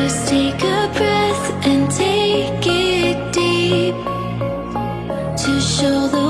Just take a breath and take it deep To show the